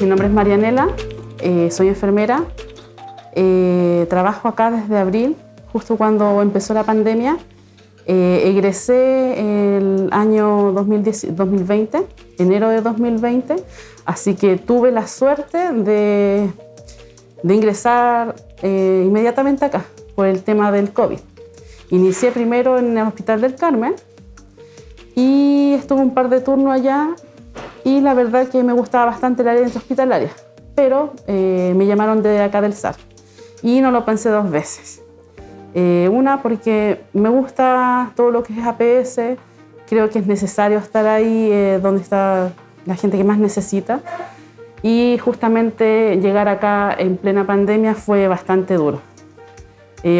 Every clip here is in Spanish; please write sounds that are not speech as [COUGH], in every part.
mi nombre es Marianela, eh, soy enfermera, eh, trabajo acá desde abril, justo cuando empezó la pandemia. Eh, egresé el año 2020, enero de 2020, así que tuve la suerte de, de ingresar inmediatamente acá por el tema del COVID. Inicié primero en el Hospital del Carmen y estuve un par de turnos allá y la verdad que me gustaba bastante el área hospitalaria, pero eh, me llamaron de acá del SAR y no lo pensé dos veces. Eh, una porque me gusta todo lo que es APS, creo que es necesario estar ahí eh, donde está la gente que más necesita y justamente llegar acá en plena pandemia fue bastante duro.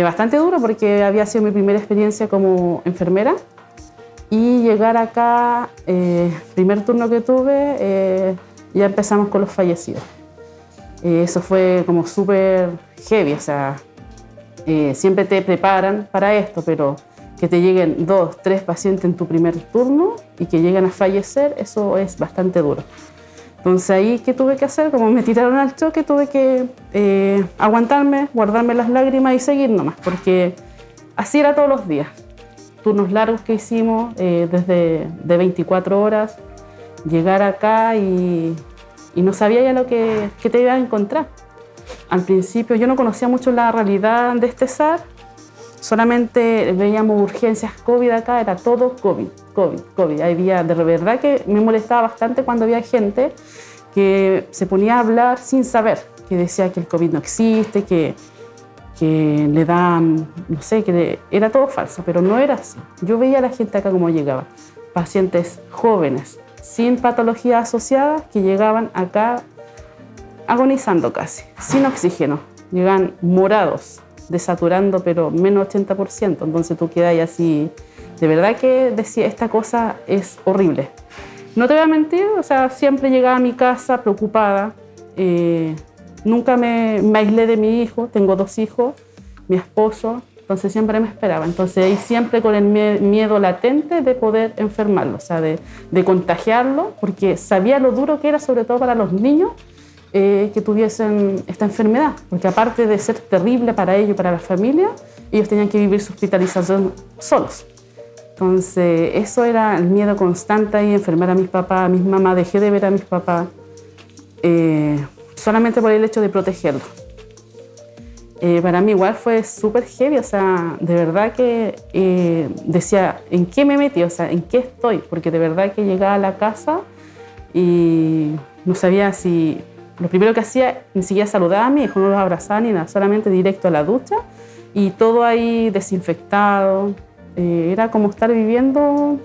bastante duro porque había sido mi primera experiencia como enfermera y llegar acá, eh, primer turno que tuve, eh, ya empezamos con los fallecidos. Eh, eso fue como súper heavy, o sea, siempre te preparan para esto, pero que te lleguen dos, tres pacientes en tu primer turno y que lleguen a fallecer, eso es bastante duro. Entonces ahí, ¿qué tuve que hacer? Como me tiraron al choque, tuve que aguantarme, guardarme las lágrimas y seguir nomás, porque así era todos los días turnos largos que hicimos, eh, desde de 24 horas, llegar acá y, y, no sabía ya lo que, que te iba a encontrar. Al principio yo no conocía mucho la realidad de este SAR, solamente veíamos urgencias COVID acá, era todo COVID, COVID, COVID. Había, de verdad que me molestaba bastante cuando había gente que se ponía a hablar sin saber, que decía que el COVID no existe, que que le dan, no sé, que era todo falso, pero no era así. Yo veía a la gente acá como llegaba, pacientes jóvenes, sin patologías asociadas, que llegaban acá agonizando casi, sin oxígeno, llegan morados, desaturando, pero menos 80%, entonces tú quedas así, de verdad que decía, esta cosa es horrible. No te voy a mentir, o sea, siempre llegaba a mi casa preocupada, eh, Nunca me, aislé de mi hijo, tengo dos hijos, mi esposo, entonces siempre me esperaba. Entonces ahí siempre con el miedo latente de poder enfermarlo, o sea, de, contagiarlo, porque sabía lo duro que era, sobre todo para los niños, eh, que tuviesen esta enfermedad, porque aparte de ser terrible para ellos y para la familia, ellos tenían que vivir su hospitalización solos. Entonces, eso era el miedo constante y enfermar a mis papás, a mis mamás, dejé de ver a mis papás. Eh, solamente por el hecho de protegerlo. Eh, para mí igual fue súper heavy, o sea, de verdad que eh, decía, ¿en qué me metí? O sea, ¿en qué estoy? Porque de verdad que llegaba a la casa y no sabía si... Lo primero que hacía, ni siquiera saludaba a mi hijo, no los abrazaba ni nada, solamente directo a la ducha y todo ahí desinfectado. Eh, era como estar viviendo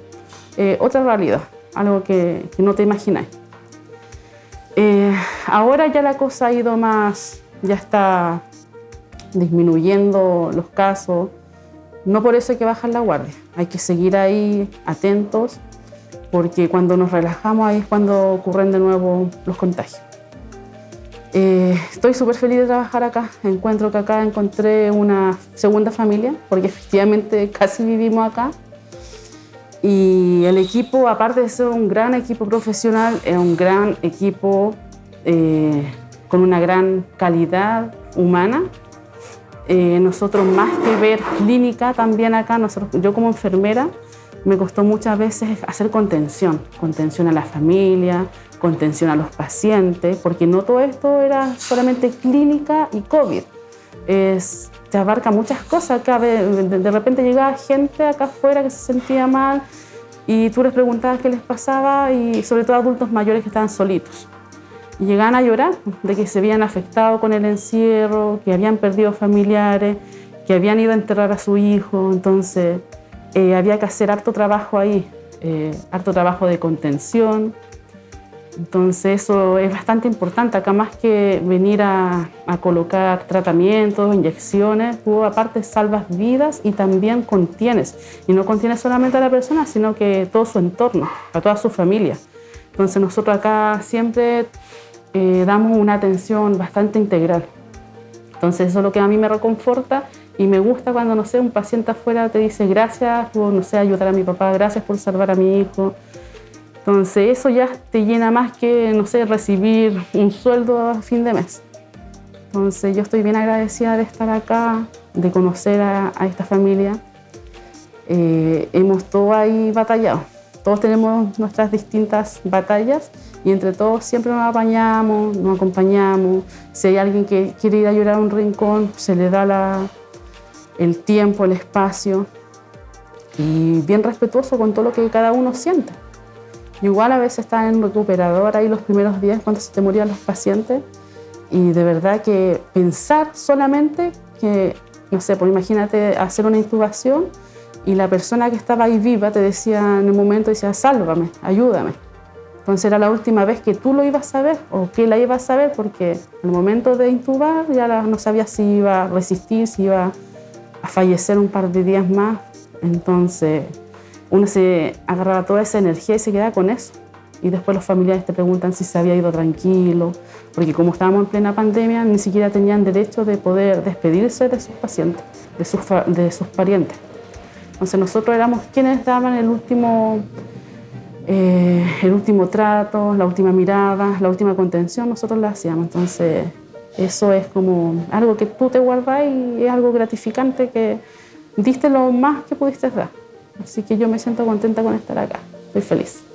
otra realidad, algo que, no te imagináis. Ahora ya la cosa ha ido más, ya está disminuyendo los casos. No por eso hay que bajar la guardia, hay que seguir ahí atentos porque cuando nos relajamos ahí es cuando ocurren de nuevo los contagios. Eh, estoy súper feliz de trabajar acá. Encuentro que acá encontré una segunda familia, porque efectivamente [LAUGHS] casi vivimos acá. Y el equipo, aparte de ser un gran equipo profesional, es un gran equipo eh, con una gran calidad humana. Eh, nosotros más que ver clínica también acá, nosotros, yo como enfermera me costó muchas veces hacer contención, contención a la familia, contención a los pacientes, porque no todo esto era solamente clínica y COVID. Es, te abarca muchas cosas. Acá de, de repente llegaba gente acá afuera que se sentía mal y tú les preguntabas qué les pasaba y sobre todo adultos mayores que estaban solitos. Llegaban a llorar de que se habían afectado con el encierro, que habían perdido familiares, que habían ido a enterrar a su hijo. Entonces eh, había que hacer harto trabajo ahí, eh, harto trabajo de contención, entonces eso es bastante importante, acá más que venir a, colocar tratamientos, inyecciones, tú aparte salvas vidas y también contienes. Y no contienes solamente a la persona, sino que todo su entorno, a toda su familia. Entonces nosotros acá siempre eh, damos una atención bastante integral. Entonces eso es lo que a mí me reconforta y me gusta cuando, no sé, un paciente afuera te dice gracias por, no sé, ayudar a mi papá, gracias por salvar a mi hijo. Entonces eso ya te llena más que, no sé, recibir un sueldo a fin de mes. Entonces yo estoy bien agradecida de estar acá, de conocer a, esta familia. Eh, hemos todos ahí batallado. Todos tenemos nuestras distintas batallas y entre todos siempre nos apañamos, nos acompañamos. Si hay alguien que quiere ir a llorar a un rincón, se le da el tiempo, el espacio y bien respetuoso con todo lo que cada uno siente. Igual a veces está en recuperador ahí los primeros días cuando se te morían los pacientes y de verdad que pensar solamente que, no sé, pues imagínate hacer una intubación y la persona que estaba ahí viva te decía en el momento, decía, sálvame, ayúdame. Entonces era la última vez que tú lo ibas a ver o que la ibas a ver porque en el momento de intubar ya no sabía si iba a resistir, si iba a fallecer un par de días más. Entonces uno se agarraba toda esa energía y se queda con eso y después los familiares te preguntan si se había ido tranquilo, porque como estábamos en plena pandemia, ni siquiera tenían derecho de poder despedirse de sus pacientes, de sus, de sus parientes. Entonces nosotros éramos quienes daban el último, eh, el último trato, la última mirada, la última contención, nosotros la hacíamos. Entonces eso es como algo que tú te guardas y es algo gratificante que diste lo más que pudiste dar. Así que yo me siento contenta con estar acá, estoy feliz.